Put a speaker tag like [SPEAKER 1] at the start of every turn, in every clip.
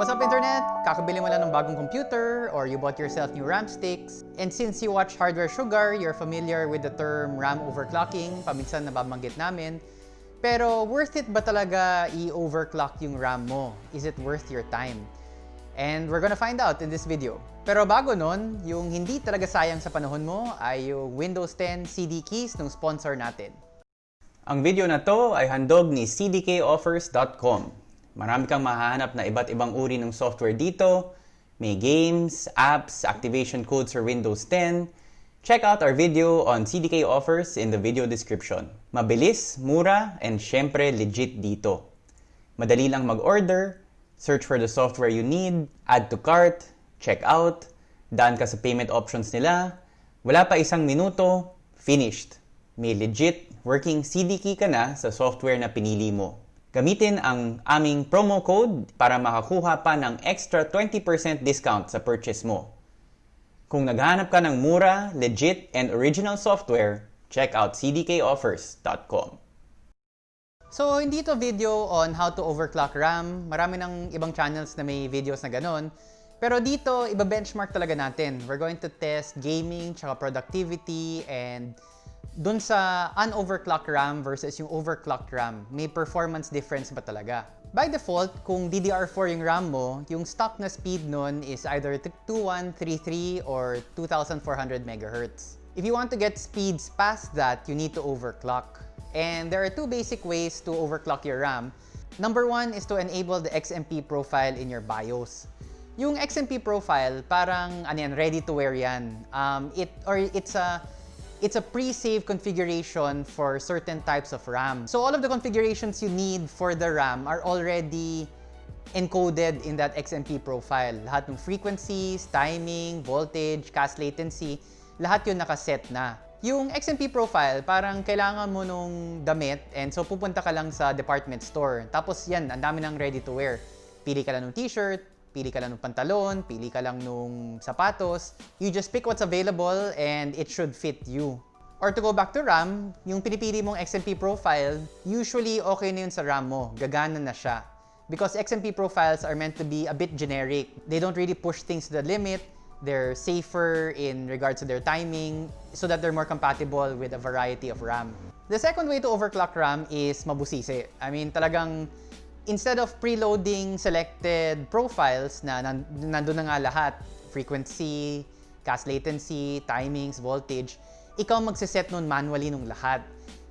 [SPEAKER 1] What's up internet? Kakabili mo lang ng bagong computer or you bought yourself new RAM sticks. And since you watch Hardware Sugar, you're familiar with the term RAM overclocking. Paminsan nababanggit namin. Pero worth it ba talaga i-overclock yung RAM mo? Is it worth your time? And we're gonna find out in this video. Pero bago nun, yung hindi talaga sayang sa panahon mo ay yung Windows 10 CD keys ng sponsor natin. Ang video na to ay handog ni cdkoffers.com. Marami kang mahahanap na iba't ibang uri ng software dito. May games, apps, activation codes for Windows 10. Check out our video on CDK offers in the video description. Mabilis, mura, and syempre legit dito. Madali lang mag-order, search for the software you need, add to cart, check out, daan ka sa payment options nila, wala pa isang minuto, finished. May legit working CD key ka na sa software na pinili mo. Gamitin ang aming promo code para makakuha pa ng extra 20% discount sa purchase mo. Kung naghahanap ka ng mura, legit, and original software, check out cdkoffers.com. So, hindi to video on how to overclock RAM. Marami ng ibang channels na may videos na ganon. Pero dito, iba-benchmark talaga natin. We're going to test gaming, tsaka productivity, and dun sa unoverclocked RAM versus yung overclocked RAM, may performance difference ba talaga? By default, kung DDR4 yung RAM mo, yung stock na speed nun is either 2133 or 2400 MHz. If you want to get speeds past that, you need to overclock. And there are two basic ways to overclock your RAM. Number one is to enable the XMP profile in your BIOS. Yung XMP profile, parang ano yan, ready to wear yan. Um, it, or it's a it's a pre-save configuration for certain types of RAM. So all of the configurations you need for the RAM are already encoded in that XMP profile. Lahat ng frequencies, timing, voltage, cast latency, lahat yun nakaset na. Yung XMP profile, parang kailangan mo nung damit and so pupunta ka lang sa department store. Tapos yan, ang dami ng ready to wear. Pili ka lang ng t-shirt, pili ka lang ng pantalon, pili ka lang nung sapatos. You just pick what's available and it should fit you. Or to go back to RAM, yung pinipili mong XMP profile, usually okay na yun sa RAM mo. Gagana na siya. Because XMP profiles are meant to be a bit generic. They don't really push things to the limit. They're safer in regards to their timing so that they're more compatible with a variety of RAM. The second way to overclock RAM is mabusisi. I mean, talagang instead of preloading selected profiles na nandun na nga lahat, frequency, cast latency, timings, voltage, ikaw magsiset nun manually nung lahat.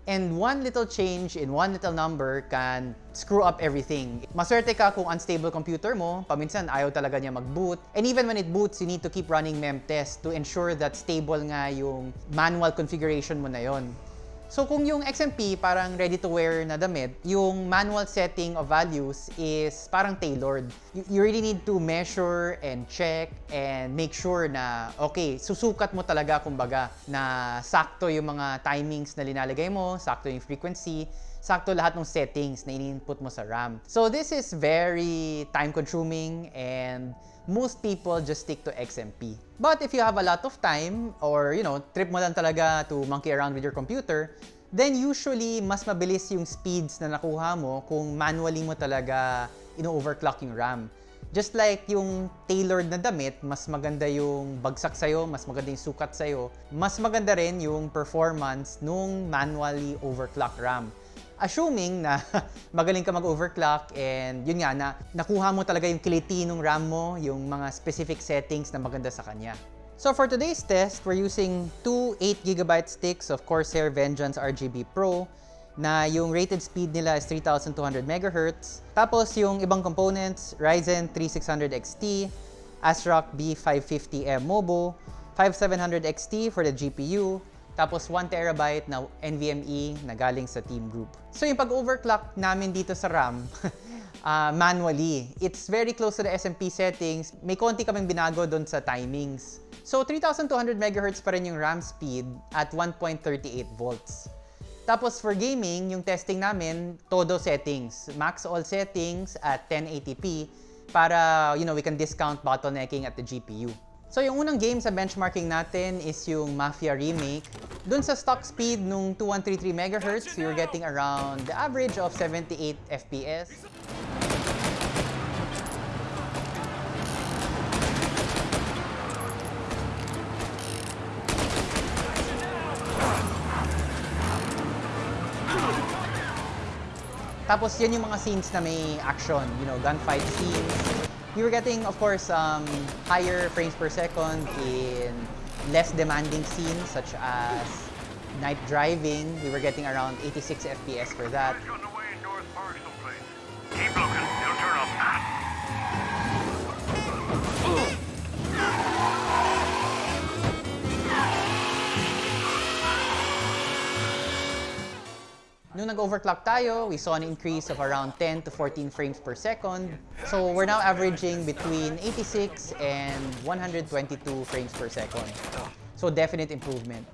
[SPEAKER 1] And one little change in one little number can screw up everything. Maswerte ka kung unstable computer mo, paminsan ayaw talaga niya mag-boot. And even when it boots, you need to keep running memtest to ensure that stable nga yung manual configuration mo na yon. So kung yung XMP parang ready to wear na damit, yung manual setting of values is parang tailored. You, you really need to measure and check and make sure na okay, susukat mo talaga kumbaga na sakto yung mga timings na linalagay mo, sakto yung frequency, sakto lahat ng settings na in-input mo sa RAM. So this is very time consuming and most people just stick to XMP. But if you have a lot of time or you know, trip mo lang talaga to monkey around with your computer, then usually mas mabilis yung speeds na nakuha mo kung manually mo talaga ino-overclock yung RAM. Just like yung tailored na damit, mas maganda yung bagsak sa'yo, mas maganda yung sukat sa'yo, mas maganda rin yung performance nung manually overclock RAM assuming na magaling ka mag-overclock and yun nga na nakuha mo talaga yung kiliti ng RAM mo, yung mga specific settings na maganda sa kanya. So for today's test, we're using two 8GB sticks of Corsair Vengeance RGB Pro na yung rated speed nila is 3200 MHz. Tapos yung ibang components, Ryzen 3600 XT, ASRock B550M Mobo, 5700 XT for the GPU, tapos 1 terabyte na NVMe na galing sa team group. So yung pag-overclock namin dito sa RAM, uh, manually, it's very close to the SMP settings. May konti kaming binago doon sa timings. So 3200 MHz pa rin yung RAM speed at 1.38 volts. Tapos for gaming, yung testing namin, todo settings. Max all settings at 1080p para, you know, we can discount bottlenecking at the GPU. So yung unang game sa benchmarking natin is yung Mafia Remake. Dun sa stock speed nung 2133 MHz, we were getting around the average of 78 FPS. Tapos yan yung mga scenes na may action, you know, gunfight scenes, We were getting, of course, um, higher frames per second in less demanding scenes such as night driving. We were getting around 86 FPS for that. Nung nag-overclock tayo, we saw an increase of around 10 to 14 frames per second. So we're now averaging between 86 and 122 frames per second. So definite improvement.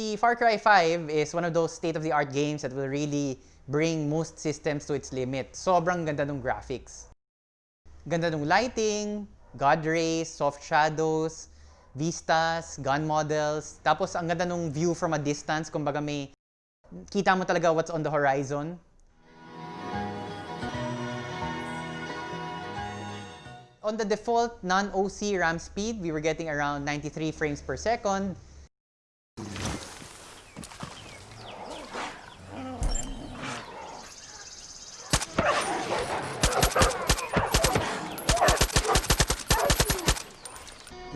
[SPEAKER 1] Si Far Cry 5 is one of those state-of-the-art games that will really bring most systems to its limit. Sobrang ganda ng graphics. Ganda ng lighting, God rays, soft shadows, vistas, gun models. Tapos ang ganda ng view from a distance, kumbaga may kita mo talaga what's on the horizon. On the default non-OC RAM speed, we were getting around 93 frames per second.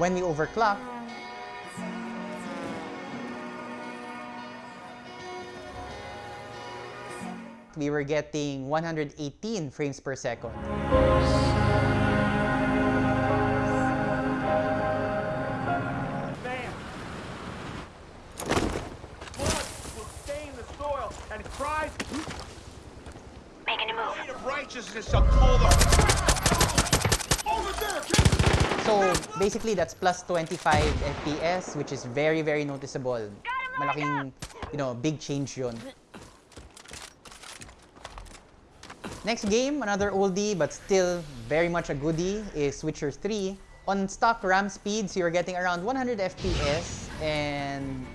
[SPEAKER 1] When we overclock, we were getting 118 frames per second. That's plus 25 FPS which is very very noticeable. Malaking, you know, big change yun. Next game, another oldie but still very much a goodie is Witcher 3. On stock RAM speeds, you're getting around 100 FPS and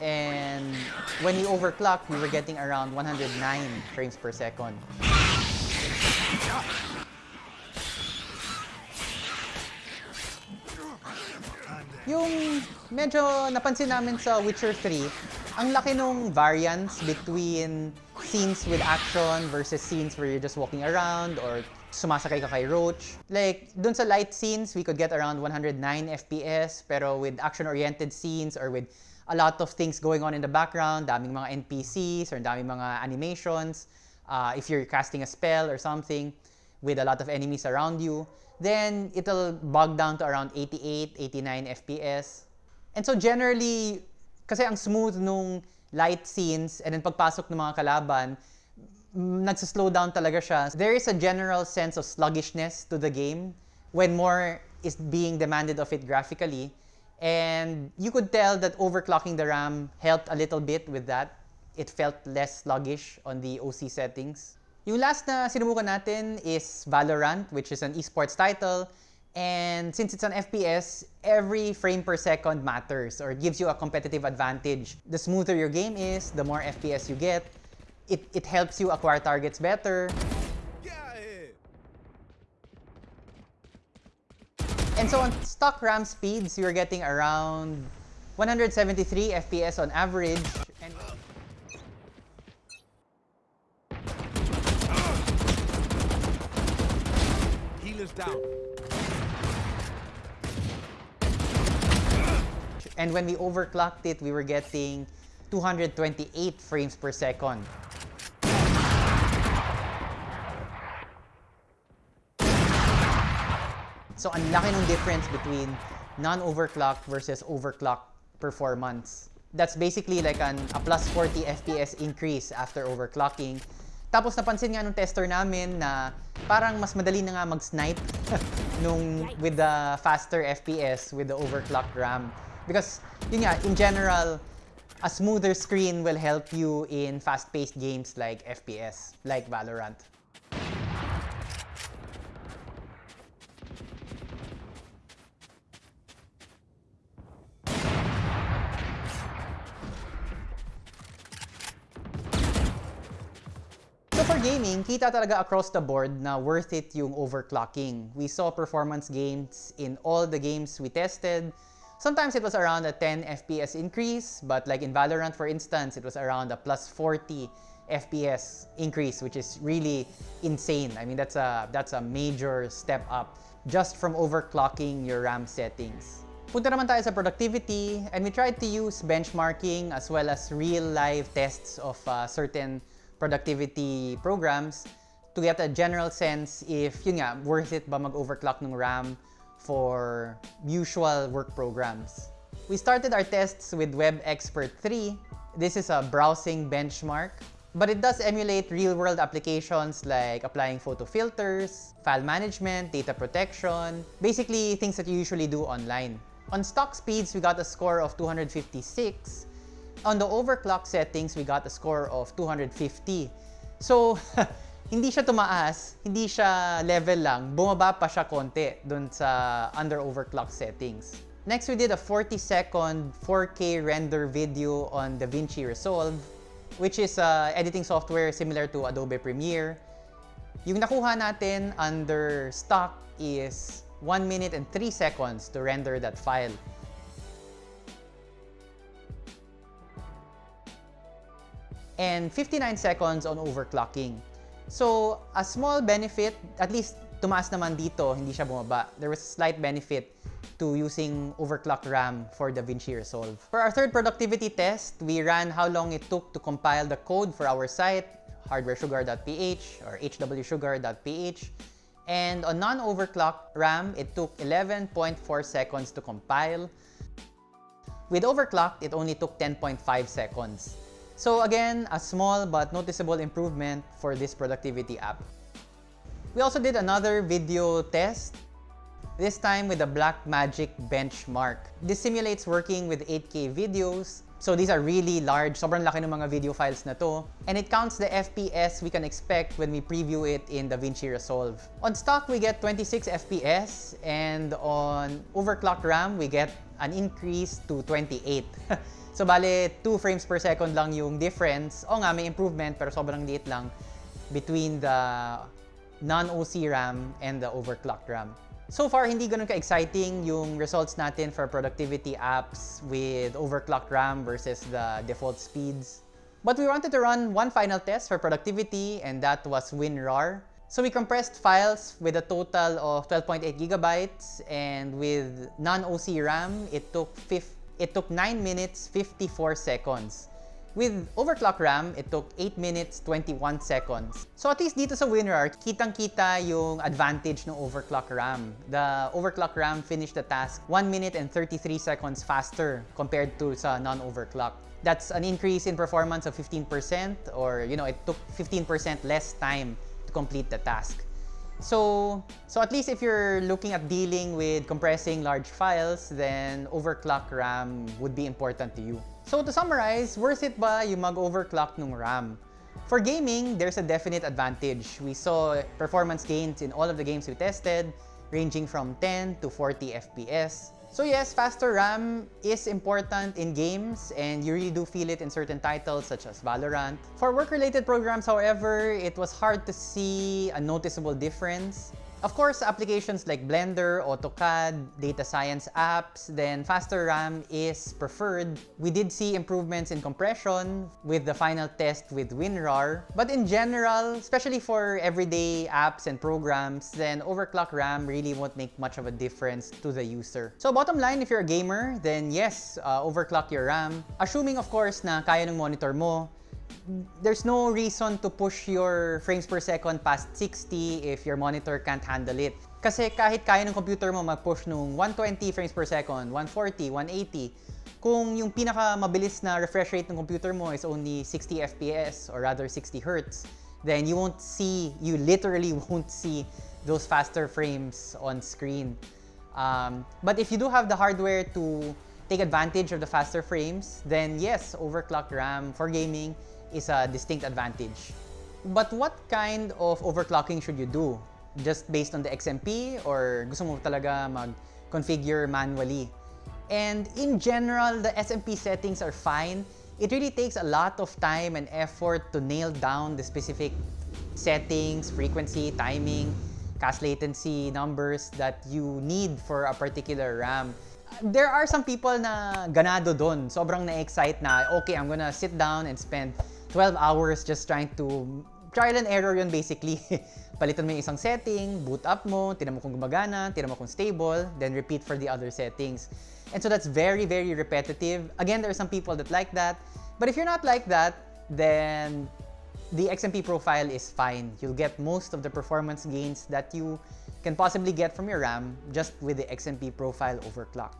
[SPEAKER 1] and when we overclock, we were getting around 109 frames per second. Yung medyo napansin namin sa Witcher 3, ang laki nung variance between scenes with action versus scenes where you're just walking around or sumasakay ka kay Roach. Like, dun sa light scenes, we could get around 109 FPS, pero with action-oriented scenes or with a lot of things going on in the background, daming mga NPCs or daming mga animations, uh, if you're casting a spell or something with a lot of enemies around you, then it'll bog down to around 88, 89 FPS. And so generally, kasi ang smooth nung light scenes and then pagpasok ng mga kalaban, nagsaslow down talaga siya. There is a general sense of sluggishness to the game when more is being demanded of it graphically. And you could tell that overclocking the RAM helped a little bit with that. It felt less sluggish on the OC settings. Yung last na sinubukan natin is Valorant, which is an esports title. And since it's an FPS, every frame per second matters or gives you a competitive advantage. The smoother your game is, the more FPS you get. It, it helps you acquire targets better. And so on stock RAM speeds, you're getting around 173 FPS on average. And
[SPEAKER 2] Healer's down.
[SPEAKER 1] And when we overclocked it, we were getting 228 frames per second. So ang laki ng difference between non-overclock versus overclock performance. That's basically like an, a plus 40 FPS increase after overclocking. Tapos napansin nga nung tester namin na parang mas madali na nga mag-snipe nung with the faster FPS with the overclocked RAM Because, yun nga, in general, a smoother screen will help you in fast-paced games like FPS, like Valorant. Gaming, kita talaga across the board na worth it yung overclocking. We saw performance gains in all the games we tested. Sometimes it was around a 10 FPS increase, but like in Valorant for instance, it was around a plus 40 FPS increase, which is really insane. I mean, that's a, that's a major step up just from overclocking your RAM settings. Punta naman tayo sa productivity, and we tried to use benchmarking as well as real-life tests of uh, certain productivity programs to get a general sense if, yun nga, worth it ba mag-overclock ng RAM for usual work programs. We started our tests with Web Expert 3. This is a browsing benchmark, but it does emulate real-world applications like applying photo filters, file management, data protection, basically things that you usually do online. On stock speeds, we got a score of 256, on the overclock settings, we got a score of 250. So, hindi siya tumaas, hindi siya level lang, bumaba pa siya konti dun sa under overclock settings. Next, we did a 40 second 4K render video on DaVinci Resolve, which is a editing software similar to Adobe Premiere. Yung nakuha natin under stock is 1 minute and 3 seconds to render that file. And 59 seconds on overclocking. So, a small benefit, at least tumaas naman dito, hindi siya bumaba. There was a slight benefit to using overclock RAM for DaVinci Resolve. For our third productivity test, we ran how long it took to compile the code for our site, hardwaresugar.ph or hwsugar.ph. And on non-overclock RAM, it took 11.4 seconds to compile. With overclocked, it only took 10.5 seconds. So again, a small but noticeable improvement for this productivity app. We also did another video test, this time with the Blackmagic benchmark. This simulates working with 8K videos. So these are really large, sobrang laki ng mga video files na to. And it counts the FPS we can expect when we preview it in DaVinci Resolve. On stock, we get 26 FPS and on overclocked RAM, we get an increase to 28. So, bale, 2 frames per second lang yung difference. O nga, may improvement, pero sobrang liit lang between the non-OC RAM and the overclocked RAM. So far, hindi ganun ka-exciting yung results natin for productivity apps with overclocked RAM versus the default speeds. But we wanted to run one final test for productivity, and that was WinRAR. So we compressed files with a total of 12.8 gigabytes, and with non-OC RAM, it took it took 9 minutes 54 seconds. With overclock RAM, it took 8 minutes 21 seconds. So at least dito sa WinRAR, kitang-kita yung advantage ng overclock RAM. The overclock RAM finished the task 1 minute and 33 seconds faster compared to sa non-overclock. That's an increase in performance of 15% or you know, it took 15% less time complete the task. So, so at least if you're looking at dealing with compressing large files, then overclock RAM would be important to you. So to summarize, worth it ba yung mag-overclock ng RAM? For gaming, there's a definite advantage. We saw performance gains in all of the games we tested, ranging from 10 to 40 FPS. So yes, faster RAM is important in games and you really do feel it in certain titles such as Valorant. For work-related programs, however, it was hard to see a noticeable difference. Of course, applications like Blender, AutoCAD, data science apps, then faster RAM is preferred. We did see improvements in compression with the final test with WinRAR. But in general, especially for everyday apps and programs, then overclock RAM really won't make much of a difference to the user. So bottom line, if you're a gamer, then yes, uh, overclock your RAM. Assuming of course na kaya ng monitor mo, there's no reason to push your frames per second past 60 if your monitor can't handle it. Kasi kahit kaya ng computer mo mag-push nung 120 frames per second, 140, 180, kung yung pinaka mabilis na refresh rate ng computer mo is only 60 FPS or rather 60 Hz, then you won't see, you literally won't see those faster frames on screen. Um, but if you do have the hardware to take advantage of the faster frames, then yes, overclocked RAM for gaming is a distinct advantage. But what kind of overclocking should you do? Just based on the XMP or gusto mo talaga mag-configure manually? And in general, the SMP settings are fine. It really takes a lot of time and effort to nail down the specific settings, frequency, timing, cache latency numbers that you need for a particular RAM. There are some people na ganado doon. Sobrang na-excite na, okay, I'm gonna sit down and spend 12 hours just trying to trial and error yun basically. Palitan mo yung isang setting, boot up mo, tinan mo kung gumagana, tinan mo kung stable, then repeat for the other settings. And so that's very, very repetitive. Again, there are some people that like that. But if you're not like that, then the XMP profile is fine. You'll get most of the performance gains that you can possibly get from your RAM just with the XMP profile overclock.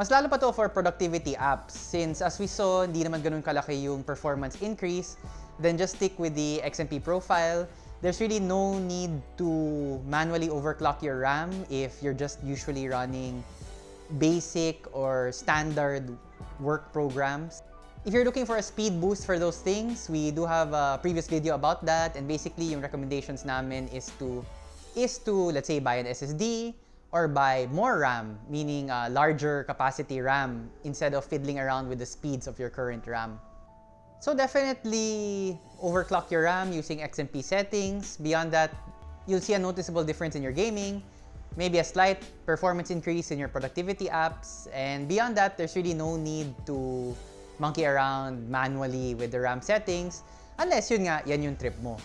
[SPEAKER 1] Mas lalo pa to for productivity apps since as we saw, hindi naman ganun kalaki yung performance increase, then just stick with the XMP profile. There's really no need to manually overclock your RAM if you're just usually running basic or standard work programs. If you're looking for a speed boost for those things, we do have a previous video about that and basically yung recommendations namin is to is to let's say buy an SSD or buy more RAM, meaning a larger capacity RAM instead of fiddling around with the speeds of your current RAM. So definitely overclock your RAM using XMP settings. Beyond that, you'll see a noticeable difference in your gaming, maybe a slight performance increase in your productivity apps, and beyond that, there's really no need to monkey around manually with the RAM settings unless yun nga, yan yung trip mo.